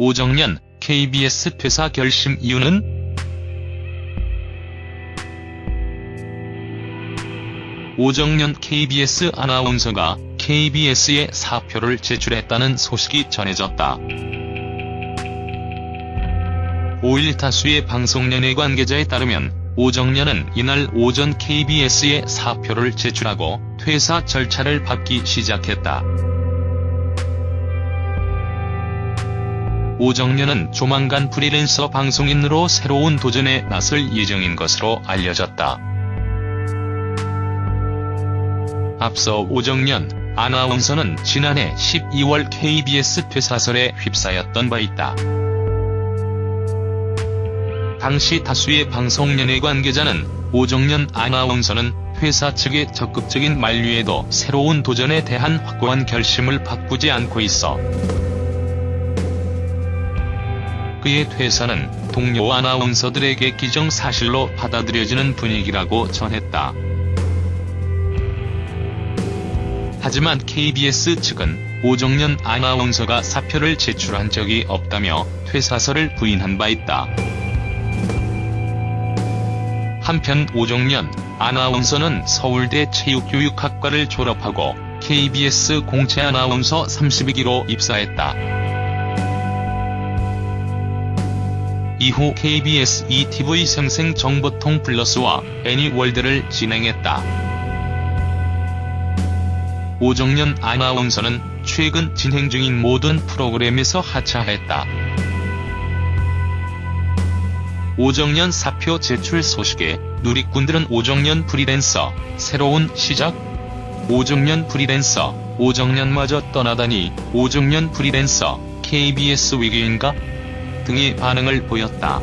오정연 KBS 퇴사 결심 이유는? 오정연 KBS 아나운서가 KBS에 사표를 제출했다는 소식이 전해졌다. 5일 다수의 방송연예 관계자에 따르면 오정연은 이날 오전 KBS에 사표를 제출하고 퇴사 절차를 밟기 시작했다. 오정연은 조만간 프리랜서 방송인으로 새로운 도전에 나설 예정인 것으로 알려졌다. 앞서 오정연 아나운서는 지난해 12월 KBS 퇴사설에 휩싸였던 바 있다. 당시 다수의 방송연예 관계자는 오정연 아나운서는 회사 측의 적극적인 만류에도 새로운 도전에 대한 확고한 결심을 바꾸지 않고 있어 그의 퇴사는 동료 아나운서들에게 기정사실로 받아들여지는 분위기라고 전했다. 하지만 KBS 측은 오정연 아나운서가 사표를 제출한 적이 없다며 퇴사설을 부인한 바 있다. 한편 오정연 아나운서는 서울대 체육교육학과를 졸업하고 KBS 공채 아나운서 32기로 입사했다. 이후 KBS ETV 생생 정보통 플러스와 애니월드를 진행했다. 오정연 아나운서는 최근 진행 중인 모든 프로그램에서 하차했다. 오정연 사표 제출 소식에 누리꾼들은 오정연 프리랜서, 새로운 시작? 오정연 프리랜서, 오정연마저 떠나다니 오정연 프리랜서, KBS 위기인가? 등의 반응을 보였다.